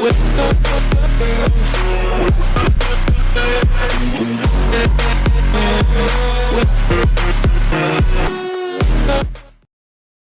with